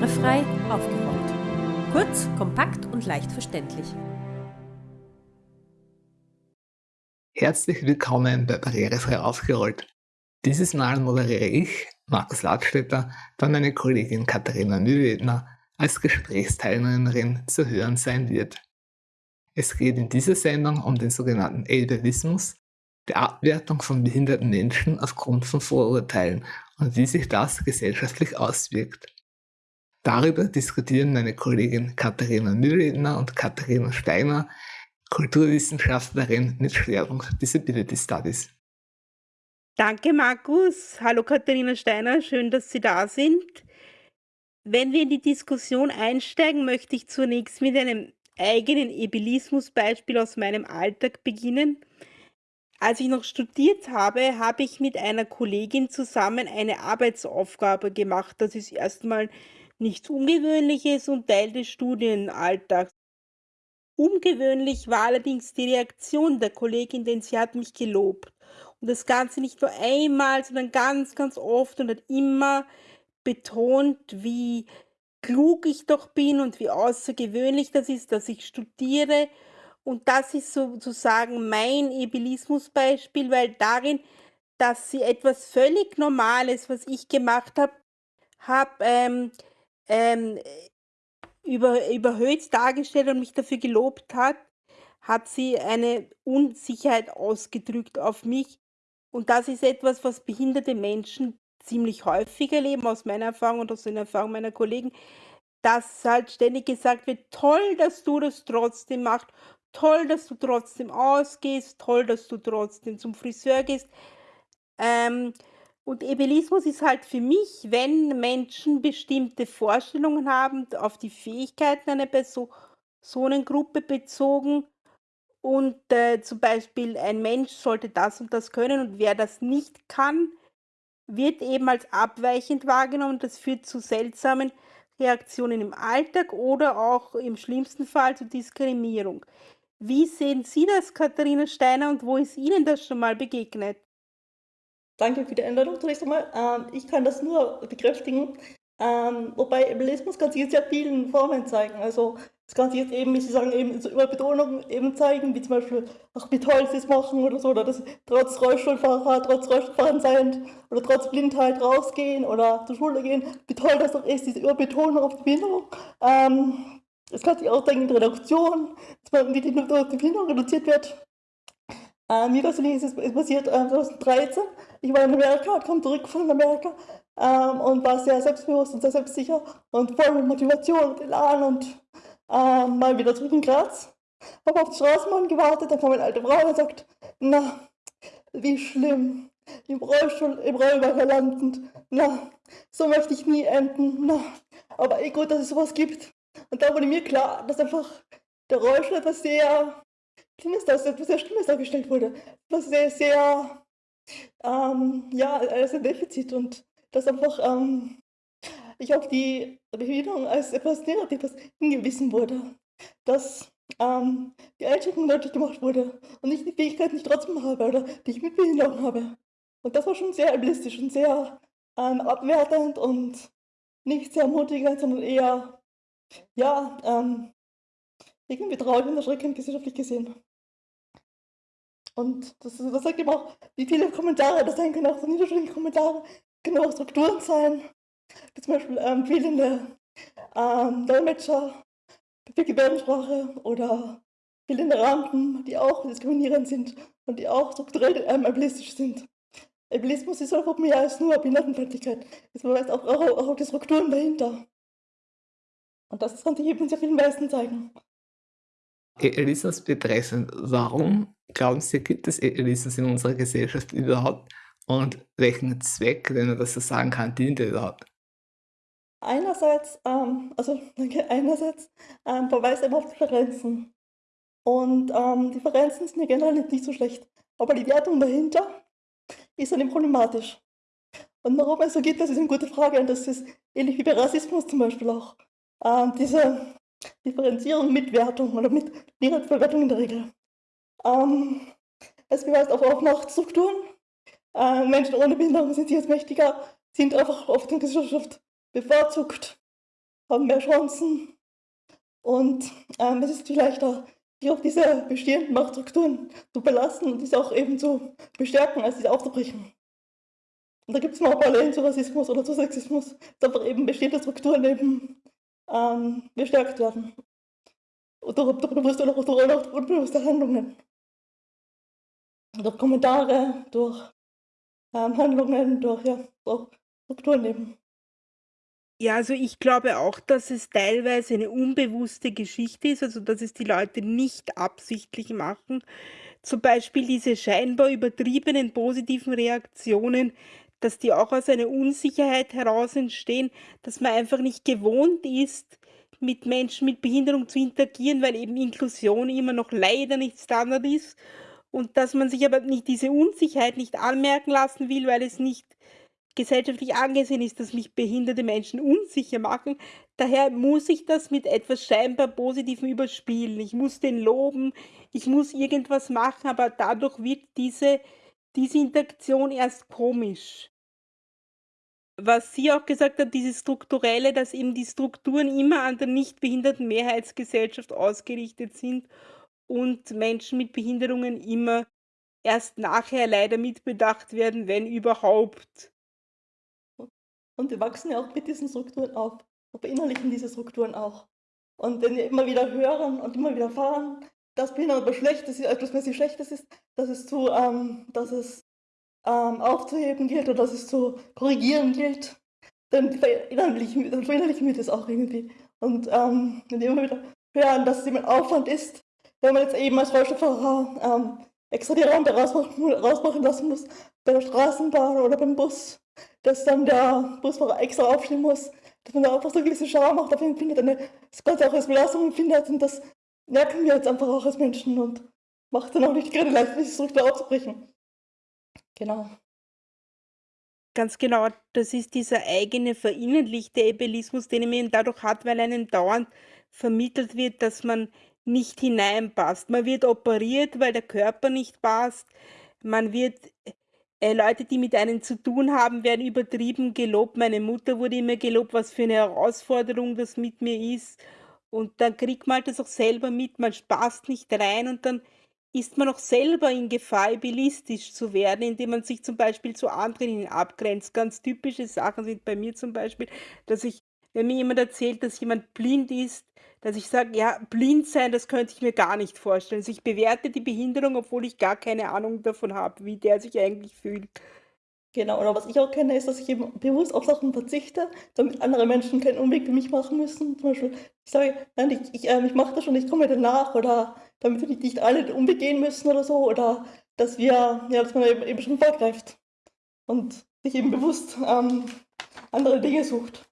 barrierefrei aufgeräumt. Kurz, kompakt und leicht verständlich. Herzlich willkommen bei Barrierefrei aufgerollt. Dieses Mal moderiere ich, Markus Ladstätter, dann meine Kollegin Katharina Mühlwedner als Gesprächsteilnehmerin zu hören sein wird. Es geht in dieser Sendung um den sogenannten Ableismus, die Abwertung von behinderten Menschen aufgrund von Vorurteilen und wie sich das gesellschaftlich auswirkt. Darüber diskutieren meine Kollegin Katharina Mühlredner und Katharina Steiner, Kulturwissenschaftlerin mit Schwerpunkt Disability Studies. Danke, Markus. Hallo, Katharina Steiner. Schön, dass Sie da sind. Wenn wir in die Diskussion einsteigen, möchte ich zunächst mit einem eigenen Ebelismus-Beispiel aus meinem Alltag beginnen. Als ich noch studiert habe, habe ich mit einer Kollegin zusammen eine Arbeitsaufgabe gemacht. Das ist erstmal nichts Ungewöhnliches und Teil des Studienalltags. Ungewöhnlich war allerdings die Reaktion der Kollegin, denn sie hat mich gelobt. Und das Ganze nicht nur einmal, sondern ganz, ganz oft und hat immer betont, wie klug ich doch bin und wie außergewöhnlich das ist, dass ich studiere. Und das ist sozusagen mein Ebelismus-Beispiel, weil darin, dass sie etwas völlig Normales, was ich gemacht habe, habe ähm, ähm, über, überhöht dargestellt und mich dafür gelobt hat, hat sie eine Unsicherheit ausgedrückt auf mich. Und das ist etwas, was behinderte Menschen ziemlich häufig erleben, aus meiner Erfahrung und aus den Erfahrungen meiner Kollegen, dass halt ständig gesagt wird, toll, dass du das trotzdem machst, toll, dass du trotzdem ausgehst, toll, dass du trotzdem zum Friseur gehst. Ähm, und Ebelismus ist halt für mich, wenn Menschen bestimmte Vorstellungen haben auf die Fähigkeiten einer Personengruppe bezogen und äh, zum Beispiel ein Mensch sollte das und das können und wer das nicht kann, wird eben als abweichend wahrgenommen. Das führt zu seltsamen Reaktionen im Alltag oder auch im schlimmsten Fall zu Diskriminierung. Wie sehen Sie das, Katharina Steiner, und wo ist Ihnen das schon mal begegnet? Danke für die Einladung zunächst einmal. Ähm, ich kann das nur bekräftigen. Ähm, wobei Ableismus kann sich in sehr vielen Formen zeigen. Also es kann sich jetzt eben, wie Sie sagen, eben so über Betonung eben zeigen, wie zum Beispiel, ach wie toll Sie es machen oder so, oder dass trotz Rollstuhlfahrer, trotz Rollstuhlfahren sein oder trotz Blindheit rausgehen oder zur Schule gehen, wie toll das doch ist, diese Überbetonung auf die Behinderung. Ähm, es kann sich auch zeigen in Reduktion, dass man, wie die, die Behinderung reduziert wird. Äh, mir persönlich ist es passiert äh, 2013. Ich war in Amerika, kam zurück von Amerika ähm, und war sehr selbstbewusst und sehr selbstsicher und voll mit Motivation und Elan und äh, mal wieder zurück in Graz. Habe auf die Straßenbahn gewartet, dann kam eine alte Frau und sagt, na, wie schlimm, im Rollstuhl, im Rollwagen landend, na, so möchte ich nie enden, na, aber eh gut, dass es sowas gibt. Und da wurde mir klar, dass einfach der Rollstuhl etwas sehr Schlimmes, dass etwas sehr Schlimmes dargestellt wurde. Was sehr, sehr, ähm, ja, als ein Defizit und dass einfach ähm, ich auf die Behinderung als etwas Negatives hingewiesen wurde. Dass ähm, die Einschränkung deutlich gemacht wurde und nicht die Fähigkeiten, die ich trotzdem habe oder die ich mit Behinderung habe. Und das war schon sehr ableistisch und sehr ähm, abwertend und nicht sehr ermutigend, sondern eher, ja, ähm, irgendwie traurig und erschreckend gesellschaftlich gesehen. Und das, das sagt eben auch, wie viele Kommentare das können, auch so niederschwellige Kommentare, können auch Strukturen sein, wie zum Beispiel ähm, fehlende ähm, Dolmetscher für Gebärdensprache oder fehlende Rampen, die auch diskriminierend sind und die auch strukturell ähm, ableistisch sind. Ableismus ist einfach mehr als nur Behindertenfeindlichkeit. Es beweist auch, auch, auch die Strukturen dahinter. Und das kann sich eben sehr vielen Weisen zeigen. Elisas betreffend, warum glauben Sie, gibt es Elisas in unserer Gesellschaft überhaupt? Und welchen Zweck, wenn man das so sagen kann, dient er überhaupt? Einerseits, ähm, also einerseits ähm, verweist er auf Differenzen. Und ähm, Differenzen sind ja generell nicht so schlecht. Aber die Wertung dahinter ist dann eben problematisch. Und warum es so geht, das ist eine gute Frage. Und das ist ähnlich wie bei Rassismus zum Beispiel auch. Ähm, diese Differenzierung mit Wertung oder mit Verwertung in der Regel. Ähm, es beweist auch auf Machtstrukturen. Äh, Menschen ohne Behinderung sind jetzt mächtiger, sind einfach oft in der Gesellschaft bevorzugt. haben mehr Chancen und ähm, es ist viel leichter, sich auf diese bestehenden Machtstrukturen zu belassen und diese auch eben zu bestärken, als diese aufzubrechen. Und da gibt es mal Parallelen zu Rassismus oder zu Sexismus, dass einfach eben bestehende Strukturen eben ähm, bestärkt werden. Und durch, durch bewusste durch, durch unbewusste Handlungen. Durch Kommentare, durch ähm, Handlungen, durch ja, durch Strukturen eben. Ja, also ich glaube auch, dass es teilweise eine unbewusste Geschichte ist, also dass es die Leute nicht absichtlich machen. Zum Beispiel diese scheinbar übertriebenen positiven Reaktionen dass die auch aus einer Unsicherheit heraus entstehen, dass man einfach nicht gewohnt ist, mit Menschen mit Behinderung zu interagieren, weil eben Inklusion immer noch leider nicht Standard ist und dass man sich aber nicht diese Unsicherheit nicht anmerken lassen will, weil es nicht gesellschaftlich angesehen ist, dass mich behinderte Menschen unsicher machen. Daher muss ich das mit etwas scheinbar Positivem überspielen. Ich muss den loben, ich muss irgendwas machen, aber dadurch wird diese, diese Interaktion erst komisch was sie auch gesagt hat, dieses Strukturelle, dass eben die Strukturen immer an der nicht behinderten Mehrheitsgesellschaft ausgerichtet sind und Menschen mit Behinderungen immer erst nachher leider mitbedacht werden, wenn überhaupt. Und wir wachsen ja auch mit diesen Strukturen auf und beinhalten diese Strukturen auch. Und wenn wir immer wieder hören und immer wieder erfahren, dass ist, etwas Schlechtes ist, dass es zu, ähm, dass es ähm, aufzuheben gilt oder dass es zu korrigieren gilt, dann verinnerlichen, verinnerlichen wir das auch irgendwie. Und ähm, wenn wir immer wieder hören, dass es eben ein Aufwand ist, wenn man jetzt eben als Rollstuhlfahrer ähm, extra die Rampe rausmachen, rausmachen lassen muss, bei der Straßenbahn oder beim Bus, dass dann der Busfahrer extra aufstehen muss, dass man da einfach so eine gewisse Scham macht, auf ihn findet, eine, das Ganze auch als Belastung empfindet und das merken wir jetzt einfach auch als Menschen und macht dann auch nicht gerade leicht, diese Struktur aufzubrechen. Genau. Ganz genau, das ist dieser eigene verinnerlichte Ableismus, den man dadurch hat, weil einem dauernd vermittelt wird, dass man nicht hineinpasst. Man wird operiert, weil der Körper nicht passt. Man wird äh, Leute, die mit einem zu tun haben, werden übertrieben gelobt. Meine Mutter wurde immer gelobt, was für eine Herausforderung das mit mir ist. Und dann kriegt man halt das auch selber mit, man passt nicht rein und dann ist man auch selber in Gefahr, ableistisch zu werden, indem man sich zum Beispiel zu anderen abgrenzt. Ganz typische Sachen sind bei mir zum Beispiel, dass ich, wenn mir jemand erzählt, dass jemand blind ist, dass ich sage, ja, blind sein, das könnte ich mir gar nicht vorstellen. Also ich bewerte die Behinderung, obwohl ich gar keine Ahnung davon habe, wie der sich eigentlich fühlt. Genau, oder was ich auch kenne, ist, dass ich eben bewusst auf Sachen verzichte, damit andere Menschen keinen Umweg für mich machen müssen. Zum Beispiel, ich sage, nein, ich, ich, äh, ich mache das schon, ich komme danach, oder damit wir nicht alle den Umweg gehen müssen oder so, oder dass wir, ja, dass man eben, eben schon vorgreift und sich eben bewusst ähm, andere Dinge sucht.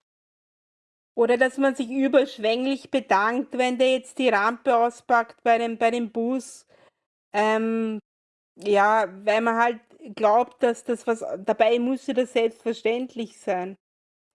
Oder dass man sich überschwänglich bedankt, wenn der jetzt die Rampe auspackt bei dem, bei dem Bus. Ähm, ja, weil man halt glaubt, dass das was dabei müsste das selbstverständlich sein.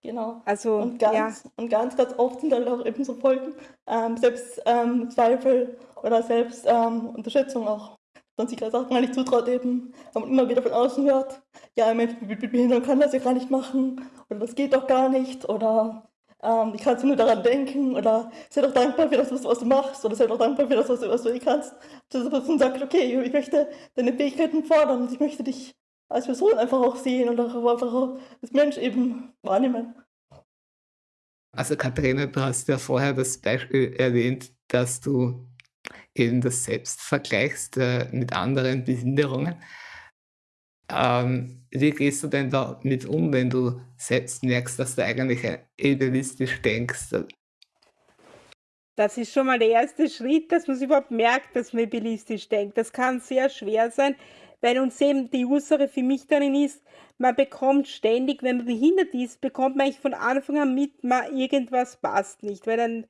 Genau. Also, und ganz, ja. und ganz, ganz oft sind dann auch eben so Folgen, ähm, Selbstzweifel ähm, oder Selbstunterschätzung ähm, auch. Dass man sich auch gar nicht zutraut eben, wenn man immer wieder von außen hört, ja, ein Mensch mit Behinderung kann das ja gar nicht machen oder das geht doch gar nicht oder ähm, ich kann nur daran denken oder sei doch dankbar für das, was du machst oder sei doch dankbar für das, was du, was du eh kannst. Dass man sagt, okay, ich möchte deine Fähigkeiten fordern und ich möchte dich als Person einfach auch sehen und auch einfach auch als Mensch eben wahrnehmen. Also Katharina, du hast ja vorher das Beispiel erwähnt, dass du eben das selbst vergleichst äh, mit anderen Behinderungen. Ähm, wie gehst du denn damit um, wenn du selbst merkst, dass du eigentlich idealistisch denkst? Das ist schon mal der erste Schritt, dass man überhaupt merkt, dass man idealistisch denkt. Das kann sehr schwer sein, weil uns eben die Ursache für mich darin ist, man bekommt ständig, wenn man behindert ist, bekommt man eigentlich von Anfang an mit, man irgendwas passt nicht, weil dann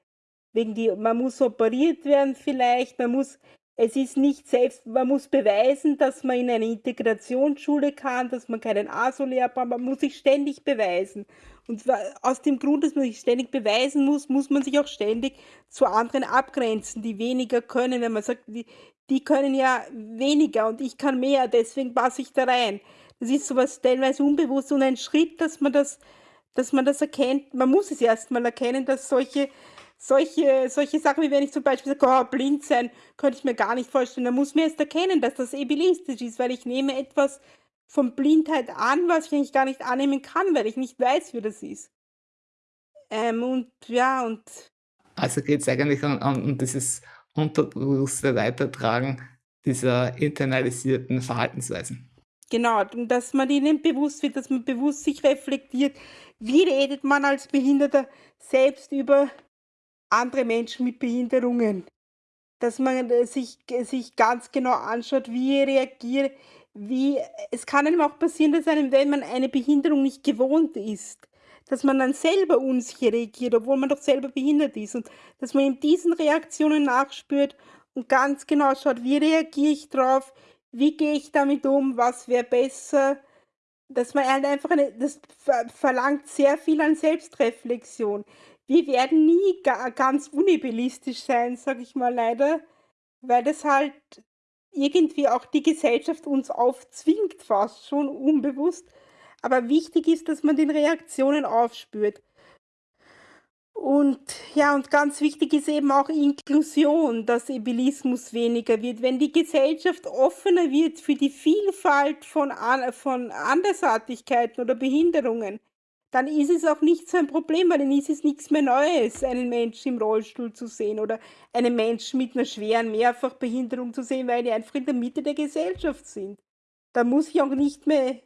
wegen die, man muss operiert werden vielleicht, man muss es ist nicht selbst, man muss beweisen, dass man in eine Integrationsschule kann, dass man keinen ASO-Lehrer braucht, man muss sich ständig beweisen. Und aus dem Grund, dass man sich ständig beweisen muss, muss man sich auch ständig zu anderen abgrenzen, die weniger können. Wenn man sagt, die, die können ja weniger und ich kann mehr, deswegen passe ich da rein. Das ist sowas teilweise unbewusst und ein Schritt, dass man das dass man das erkennt. Man muss es erstmal erkennen, dass solche, solche, solche Sachen, wie wenn ich zum Beispiel sage, oh, blind sein, könnte ich mir gar nicht vorstellen. Dann muss man erst erkennen, dass das ebilistisch ist, weil ich nehme etwas von Blindheit an, was ich eigentlich gar nicht annehmen kann, weil ich nicht weiß, wie das ist. Ähm, und ja, und. Also geht es eigentlich um, um dieses unterbewusste Weitertragen dieser internalisierten Verhaltensweisen. Genau, dass man ihnen bewusst wird, dass man bewusst sich reflektiert, wie redet man als Behinderter selbst über andere Menschen mit Behinderungen. Dass man äh, sich, äh, sich ganz genau anschaut, wie reagiert, wie, es kann einem auch passieren, dass einem, wenn man eine Behinderung nicht gewohnt ist, dass man dann selber unsicher reagiert, obwohl man doch selber behindert ist und dass man in diesen Reaktionen nachspürt und ganz genau schaut, wie reagiere ich drauf, wie gehe ich damit um, was wäre besser, dass man halt einfach eine, das verlangt sehr viel an Selbstreflexion. Wir werden nie ga, ganz unibellistisch sein, sag ich mal leider, weil das halt irgendwie auch die Gesellschaft uns aufzwingt, fast schon unbewusst. Aber wichtig ist, dass man den Reaktionen aufspürt. Und ja, und ganz wichtig ist eben auch Inklusion, dass Ebilismus weniger wird. Wenn die Gesellschaft offener wird für die Vielfalt von, von Andersartigkeiten oder Behinderungen, dann ist es auch nicht so ein Problem, weil dann ist es nichts mehr Neues, einen Menschen im Rollstuhl zu sehen oder einen Menschen mit einer schweren Mehrfachbehinderung zu sehen, weil die einfach in der Mitte der Gesellschaft sind. Da muss ich auch nicht mehr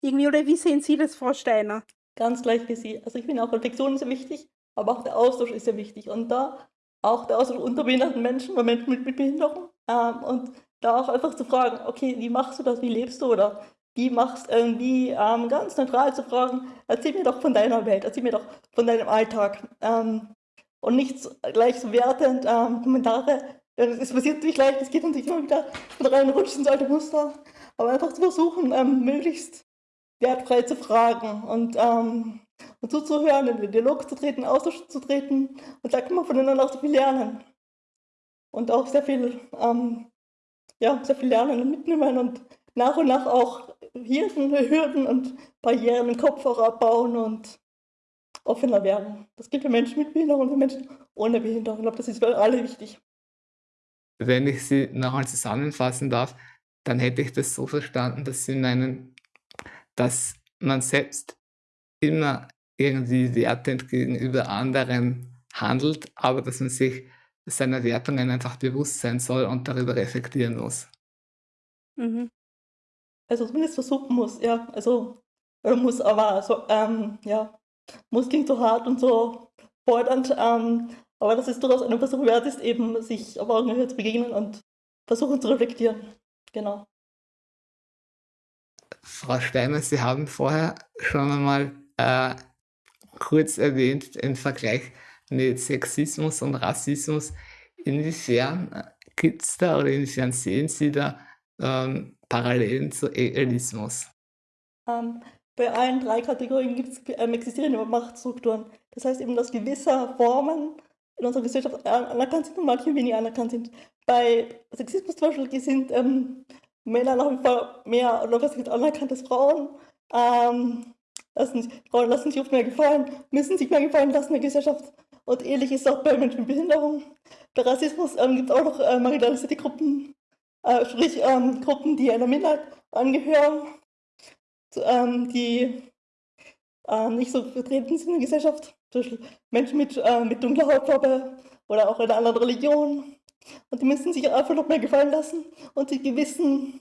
irgendwie, oder wie sehen Sie das, Frau Steiner? Ganz gleich wie Sie. Also ich finde auch Reflexion sehr wichtig, aber auch der Austausch ist sehr wichtig. Und da auch der Austausch unter behinderten Menschen oder Menschen mit, mit Behinderung. Ähm, und da auch einfach zu fragen, okay, wie machst du das, wie lebst du oder wie machst irgendwie ähm, ganz neutral zu fragen, erzähl mir doch von deiner Welt, erzähl mir doch von deinem Alltag. Ähm, und nicht so, gleich so wertend ähm, Kommentare. Es passiert natürlich leicht, es geht natürlich immer wieder rein, rutscht ins alte Muster. Aber einfach zu versuchen, ähm, möglichst wertfrei zu fragen und, ähm, und zuzuhören, in den Dialog zu treten, Austausch zu treten. Und da kann man voneinander auch so viel lernen. Und auch sehr viel, ähm, ja, sehr viel lernen und mitnehmen und nach und nach auch Hürden, Hürden und Barrieren im Kopf auch abbauen und offener werden. Das gilt für Menschen mit Behinderung und für Menschen ohne Behinderung. Ich glaube, das ist für alle wichtig. Wenn ich Sie nochmal zusammenfassen darf, dann hätte ich das so verstanden, dass Sie meinen, dass man selbst immer irgendwie wertend gegenüber anderen handelt, aber dass man sich seiner Wertungen einfach bewusst sein soll und darüber reflektieren muss. Mhm. Also zumindest versuchen muss, ja. Also muss aber so, ähm, ja, muss klingt so hart und so fordernd, ähm, aber das ist durchaus eine Versuch wert ist, eben sich auf Augenhöhe zu begegnen und versuchen zu reflektieren. Genau. Frau Steiner, Sie haben vorher schon einmal äh, kurz erwähnt, den Vergleich mit Sexismus und Rassismus. Inwiefern äh, gibt es da oder inwiefern sehen Sie da ähm, Parallelen zu Elitismus? Ähm, bei allen drei Kategorien gibt's, ähm, existieren immer Machtstrukturen. Das heißt eben, dass gewisse Formen in unserer Gesellschaft anerkannt sind und manche weniger anerkannt sind. Bei Sexismus zum Beispiel sind ähm, Männer nach wie vor mehr gibt anerkannt als Frauen. Ähm, lassen, Frauen lassen sich oft mehr gefallen, müssen sich mehr gefallen lassen in der Gesellschaft. Und ähnlich ist es auch bei Menschen mit Behinderung. Bei Rassismus ähm, gibt es auch noch äh, marginalisierte Gruppen, äh, sprich ähm, Gruppen, die einer Minderheit angehören, ähm, die äh, nicht so vertreten sind in der Gesellschaft, zum Beispiel Menschen mit, äh, mit dunkler Hautfarbe oder auch einer anderen Religion. Und die müssen sich einfach noch mehr gefallen lassen und die gewissen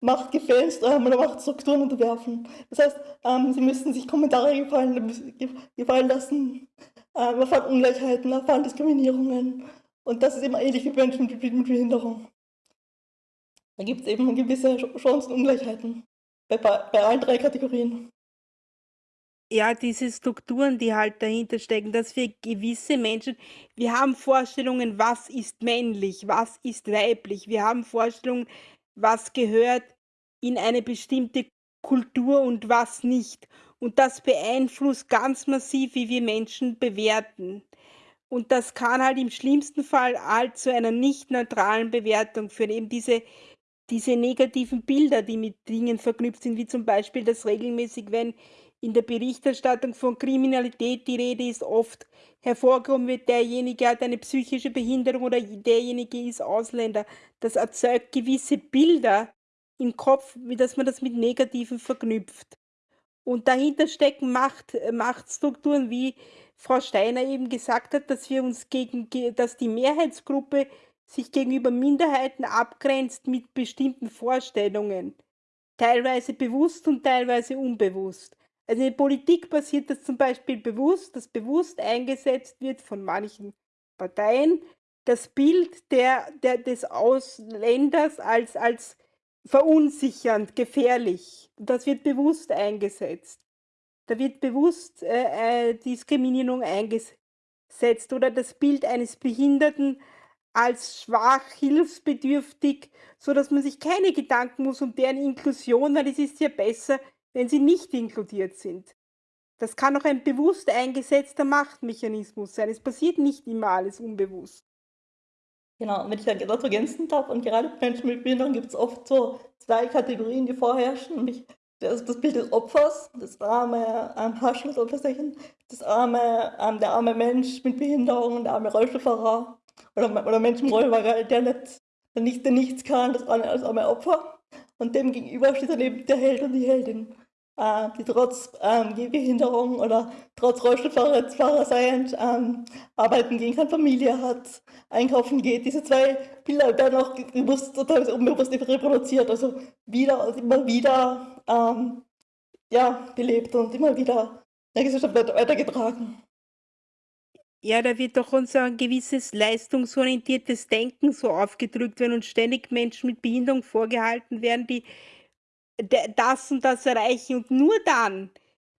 Machtgefällen ähm, oder Machtstrukturen unterwerfen. Das heißt, ähm, sie müssen sich Kommentare gefallen, gefallen lassen, ähm, erfahren Ungleichheiten, erfahren Diskriminierungen. Und das ist immer ähnlich wie Menschen mit, mit Behinderung. Da gibt es eben gewisse Chancenungleichheiten bei, bei allen drei Kategorien. Ja, diese Strukturen, die halt dahinter stecken, dass wir gewisse Menschen, wir haben Vorstellungen, was ist männlich, was ist weiblich, wir haben Vorstellungen, was gehört in eine bestimmte Kultur und was nicht. Und das beeinflusst ganz massiv, wie wir Menschen bewerten. Und das kann halt im schlimmsten Fall halt zu einer nicht neutralen Bewertung führen. Eben diese diese negativen Bilder, die mit Dingen verknüpft sind, wie zum Beispiel, dass regelmäßig, wenn in der Berichterstattung von Kriminalität die Rede ist, oft hervorgehoben wird, derjenige hat eine psychische Behinderung oder derjenige ist Ausländer. Das erzeugt gewisse Bilder im Kopf, wie dass man das mit Negativen verknüpft. Und dahinter stecken Macht, äh, Machtstrukturen, wie Frau Steiner eben gesagt hat, dass wir uns gegen, dass die Mehrheitsgruppe sich gegenüber Minderheiten abgrenzt mit bestimmten Vorstellungen, teilweise bewusst und teilweise unbewusst. Also in der Politik passiert das zum Beispiel bewusst, dass bewusst eingesetzt wird von manchen Parteien das Bild der, der, des Ausländers als, als verunsichernd, gefährlich. Das wird bewusst eingesetzt. Da wird bewusst äh, äh, Diskriminierung eingesetzt oder das Bild eines Behinderten als schwach, hilfsbedürftig, so dass man sich keine Gedanken muss um deren Inklusion, weil es ist ja besser, wenn sie nicht inkludiert sind. Das kann auch ein bewusst eingesetzter Machtmechanismus sein. Es passiert nicht immer alles unbewusst. Genau, wenn ich da dazu ergänzen darf, und gerade bei Menschen mit Behinderung gibt es oft so zwei Kategorien, die vorherrschen, nämlich das, das Bild des Opfers, das arme ähm, Haarschlussopferchen, das arme, ähm, der arme Mensch mit Behinderung, der arme Rollstuhlfahrer oder, oder Mensch im Rollwagen, der, nicht, der, nicht, der nichts kann, das arme, das arme Opfer. Und dem gegenüber steht dann eben der Held und die Heldin äh, die trotz ähm, Gehbehinderung oder trotz Rollstuhlfahrer sein, ähm, arbeiten gehen kann, Familie hat, einkaufen geht. Diese zwei Bilder werden auch bewusst unbewusst reproduziert, also wieder und immer wieder ähm, ja, belebt und immer wieder in der Gesellschaft weitergetragen. Ja, da wird doch unser gewisses leistungsorientiertes Denken so aufgedrückt, wenn uns ständig Menschen mit Behinderung vorgehalten werden, die das und das erreichen und nur dann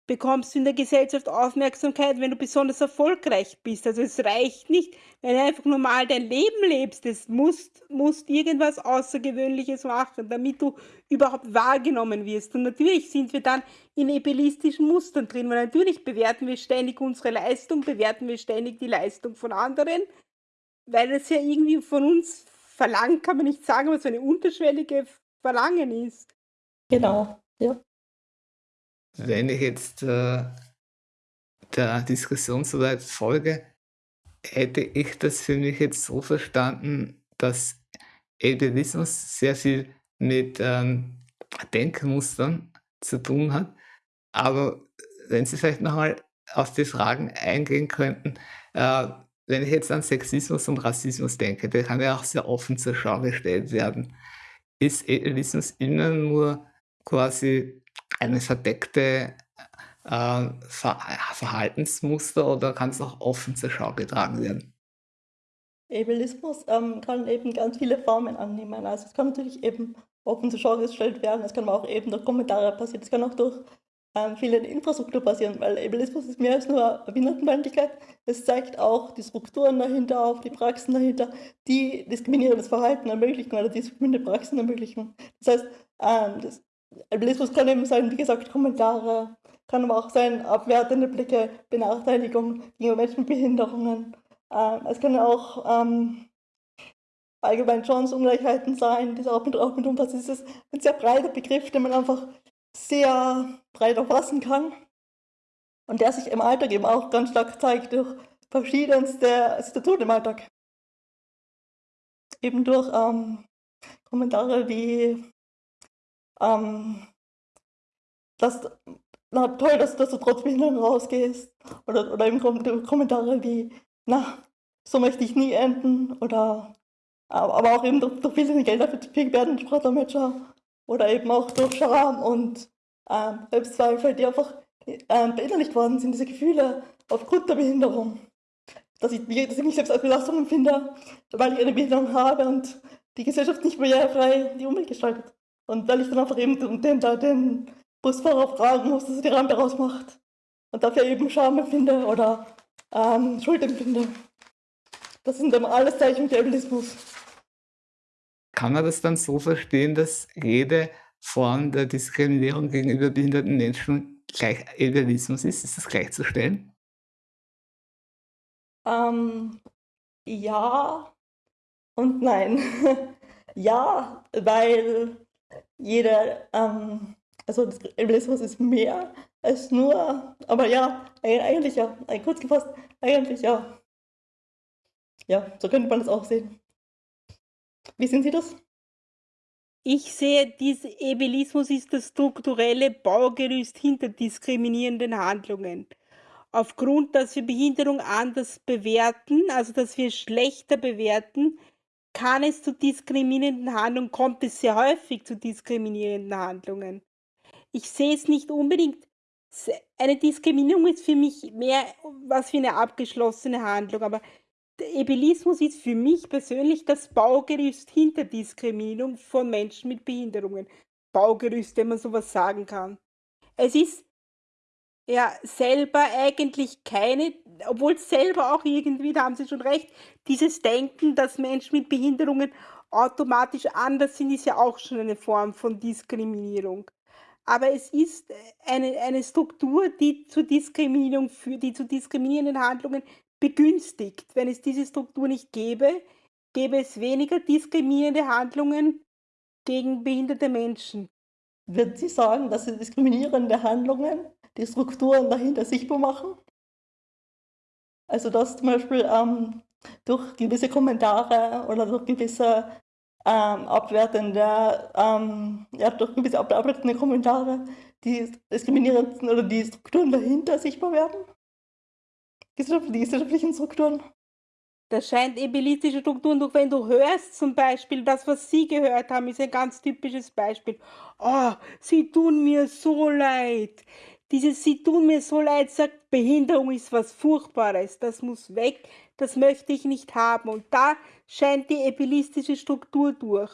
bekommst du in der Gesellschaft Aufmerksamkeit, wenn du besonders erfolgreich bist. Also es reicht nicht, wenn du einfach normal dein Leben lebst. Es musst, musst irgendwas Außergewöhnliches machen, damit du überhaupt wahrgenommen wirst. Und natürlich sind wir dann in ebelistischen Mustern drin, weil natürlich bewerten wir ständig unsere Leistung, bewerten wir ständig die Leistung von anderen, weil es ja irgendwie von uns verlangt, kann man nicht sagen, was so eine unterschwellige Verlangen ist. Genau, ja. Wenn ich jetzt äh, der Diskussion soweit folge, hätte ich das für mich jetzt so verstanden, dass Ableismus sehr viel mit ähm, Denkmustern zu tun hat. Aber wenn Sie vielleicht nochmal auf die Fragen eingehen könnten, äh, wenn ich jetzt an Sexismus und Rassismus denke, der kann ja auch sehr offen zur Schau gestellt werden. Ist Ableismus immer nur quasi eine verdeckte äh, Ver Verhaltensmuster oder kann es auch offen zur Schau getragen werden? Ableismus ähm, kann eben ganz viele Formen annehmen. Also es kann natürlich eben offen zur Schau gestellt werden, es kann auch eben durch Kommentare passieren, es kann auch durch ähm, viele Infrastruktur passieren, weil Ableismus ist mehr als nur Behindertenfeindlichkeit. Es zeigt auch die Strukturen dahinter auf, die Praxen dahinter, die diskriminierendes Verhalten ermöglichen oder diskriminierende Praxen ermöglichen. Das heißt, ähm, das, Albinismus kann eben sein, wie gesagt, Kommentare, kann aber auch sein, abwertende Blicke, Benachteiligung gegenüber Menschen mit Behinderungen. Ähm, es können auch ähm, allgemein Chancenungleichheiten sein, die auch mit, auch mit umfassen. Es ist ein sehr breiter Begriff, den man einfach sehr breit erfassen kann und der sich im Alltag eben auch ganz stark zeigt durch verschiedenste Situationen im Alltag. Eben durch ähm, Kommentare wie ähm, das, na toll, dass, dass du trotz Behinderung rausgehst. Oder, oder eben Kommentare wie, na, so möchte ich nie enden. Oder aber auch eben durch, durch fehlende Gelder für die werden Sprachdolmetscher. Oder eben auch durch Scham und ähm, Selbstzweifel, die einfach ähm, verinnerlicht worden sind, diese Gefühle aufgrund der Behinderung. Dass ich, dass ich mich selbst als Belastung empfinde, weil ich eine Behinderung habe und die Gesellschaft nicht barrierefrei die Umwelt gestaltet. Und weil ich dann einfach eben den, da den Busfahrer fragen muss, dass er die Rampe rausmacht. Und dafür eben Scham empfinde oder ähm, Schuld empfinde. Das sind dann alles Zeichen für Ableismus. Kann man das dann so verstehen, dass jede Form der Diskriminierung gegenüber behinderten Menschen gleich Ableismus ist? Ist das gleichzustellen? Ähm, ja und nein. ja, weil jeder, ähm, also das Ableismus ist mehr als nur, aber ja, eigentlich ja, kurz gefasst, eigentlich ja. Ja, so könnte man das auch sehen. Wie sehen Sie das? Ich sehe, dieser Ebelismus ist das strukturelle Baugerüst hinter diskriminierenden Handlungen. Aufgrund, dass wir Behinderung anders bewerten, also dass wir schlechter bewerten, kann es zu diskriminierenden Handlungen, kommt es sehr häufig zu diskriminierenden Handlungen. Ich sehe es nicht unbedingt, eine Diskriminierung ist für mich mehr was wie eine abgeschlossene Handlung, aber der Ebelismus ist für mich persönlich das Baugerüst hinter Diskriminierung von Menschen mit Behinderungen. Baugerüst, wenn man sowas sagen kann. Es ist ja selber eigentlich keine, obwohl es selber auch irgendwie, da haben Sie schon recht, dieses Denken, dass Menschen mit Behinderungen automatisch anders sind, ist ja auch schon eine Form von Diskriminierung. Aber es ist eine, eine Struktur, die zu Diskriminierung führt, die zu diskriminierenden Handlungen begünstigt. Wenn es diese Struktur nicht gäbe, gäbe es weniger diskriminierende Handlungen gegen behinderte Menschen. Würden Sie sagen, dass die diskriminierende Handlungen die Strukturen dahinter sichtbar machen? Also dass zum Beispiel ähm, durch gewisse Kommentare oder durch gewisse ähm, abwertende, ähm, ja, durch gewisse abwertende Kommentare die diskriminierenden oder die Strukturen dahinter sichtbar werden? Die gesellschaftlichen Strukturen? Das scheint elitistische Strukturen durch, wenn du hörst zum Beispiel, das, was Sie gehört haben, ist ein ganz typisches Beispiel. Oh, Sie tun mir so leid. Dieses Sie tun mir so leid sagt, Behinderung ist was Furchtbares, das muss weg, das möchte ich nicht haben. Und da scheint die epilistische Struktur durch.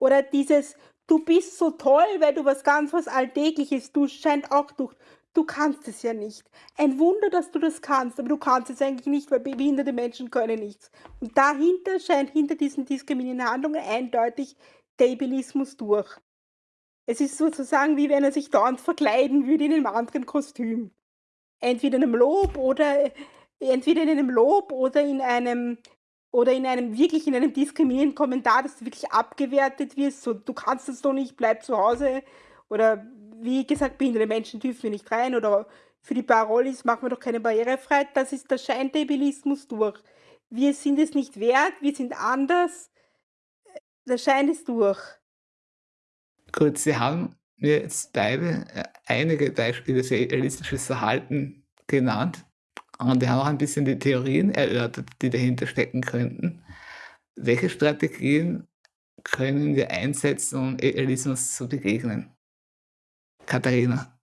Oder dieses Du bist so toll, weil du was ganz was Alltägliches tust, scheint auch durch. Du kannst es ja nicht. Ein Wunder, dass du das kannst, aber du kannst es eigentlich nicht, weil behinderte Menschen können nichts. Und dahinter scheint hinter diesen diskriminierenden Handlungen eindeutig der Ebelismus durch. Es ist sozusagen wie wenn er sich dauernd verkleiden würde in einem anderen Kostüm. Entweder in einem Lob oder entweder in einem Lob oder in einem oder in einem wirklich in einem diskriminierenden Kommentar, dass du wirklich abgewertet wirst, so du kannst das doch nicht, bleib zu Hause oder wie gesagt, behinderte Menschen dürfen wir nicht rein oder für die Parolis machen wir doch keine Barrierefreiheit. Das ist der Schein der Ebelismus durch. Wir sind es nicht wert, wir sind anders. Der Schein ist durch. Gut, Sie haben mir jetzt beide äh, einige Beispiele für realistisches Verhalten genannt. Und wir haben auch ein bisschen die Theorien erörtert, die dahinter stecken könnten. Welche Strategien können wir einsetzen, um Realismus zu begegnen? Katharina.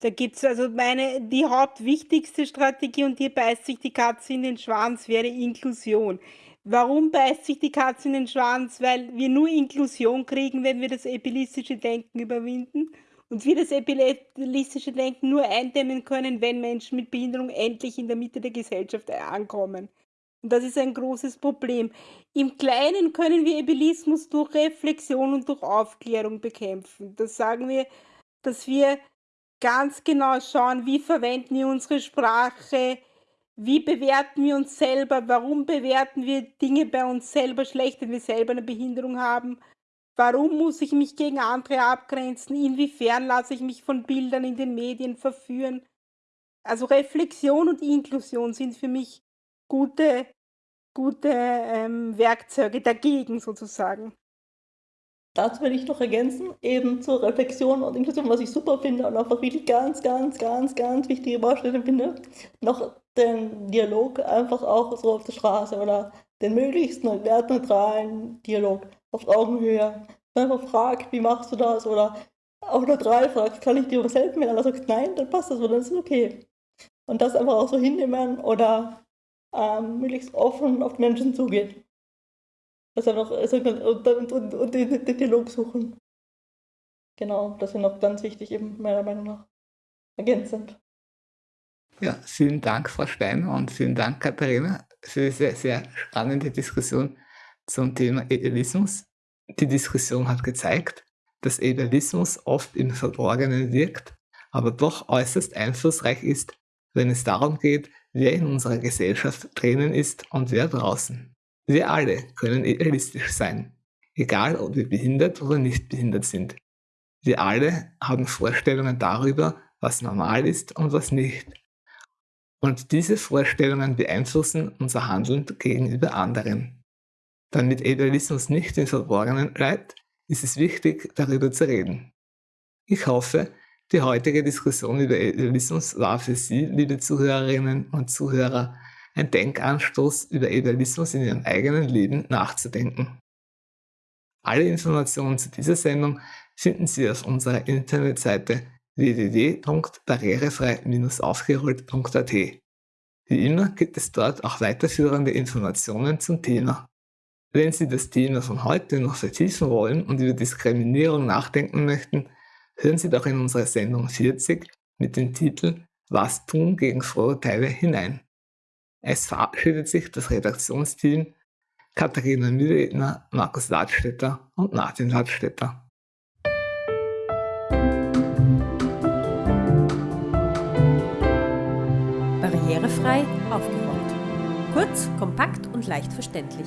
Da gibt es also meine, die hauptwichtigste Strategie und hier beißt sich die Katze in den Schwanz, wäre Inklusion. Warum beißt sich die Katze in den Schwanz? Weil wir nur Inklusion kriegen, wenn wir das epilistische Denken überwinden und wir das epilistische Denken nur eindämmen können, wenn Menschen mit Behinderung endlich in der Mitte der Gesellschaft ankommen. Und das ist ein großes Problem. Im Kleinen können wir Ebelismus durch Reflexion und durch Aufklärung bekämpfen. Das sagen wir, dass wir ganz genau schauen, wie verwenden wir unsere Sprache, wie bewerten wir uns selber, warum bewerten wir Dinge bei uns selber schlecht, wenn wir selber eine Behinderung haben, warum muss ich mich gegen andere abgrenzen, inwiefern lasse ich mich von Bildern in den Medien verführen. Also Reflexion und Inklusion sind für mich gute gute ähm, Werkzeuge dagegen sozusagen. Dazu will ich noch ergänzen, eben zur Reflexion und Inklusion, was ich super finde und einfach wirklich ganz, ganz, ganz, ganz wichtige Baustelle finde, noch den Dialog einfach auch so auf der Straße oder den möglichst wertneutralen Dialog auf Augenhöhe. Einfach fragt, wie machst du das? Oder auch drei fragt, kann ich dir was helfen? Wenn einer sagt nein, dann passt das, oder dann ist es okay. Und das einfach auch so hinnehmen oder ähm, möglichst offen auf Menschen zugehen. Also noch, und, und, und, und den, den Dialog suchen. Genau, das ist noch ganz wichtig, eben meiner Meinung nach ergänzend. Ja, vielen Dank, Frau Steiner, und vielen Dank, Katharina, für diese sehr, spannende Diskussion zum Thema Idealismus. Die Diskussion hat gezeigt, dass Idealismus oft im Verborgenen wirkt, aber doch äußerst einflussreich ist, wenn es darum geht, wer in unserer Gesellschaft drinnen ist und wer draußen. Wir alle können idealistisch sein, egal ob wir behindert oder nicht behindert sind. Wir alle haben Vorstellungen darüber, was normal ist und was nicht. Und diese Vorstellungen beeinflussen unser Handeln gegenüber anderen. Damit Idealismus nicht im Verborgenen bleibt, ist es wichtig, darüber zu reden. Ich hoffe, die heutige Diskussion über Idealismus war für Sie, liebe Zuhörerinnen und Zuhörer, ein Denkanstoß über Idealismus in Ihrem eigenen Leben nachzudenken. Alle Informationen zu dieser Sendung finden Sie auf unserer Internetseite www.barrierefrei-aufgerollt.at. Wie immer gibt es dort auch weiterführende Informationen zum Thema. Wenn Sie das Thema von heute noch vertiefen wollen und über Diskriminierung nachdenken möchten, hören Sie doch in unsere Sendung 40 mit dem Titel Was tun gegen Vorurteile hinein. Es verabschiedet sich das Redaktionsteam Katharina Mühlredner, Markus Ladstätter und Martin Ladstätter. Barrierefrei aufgeräumt. Kurz, kompakt und leicht verständlich.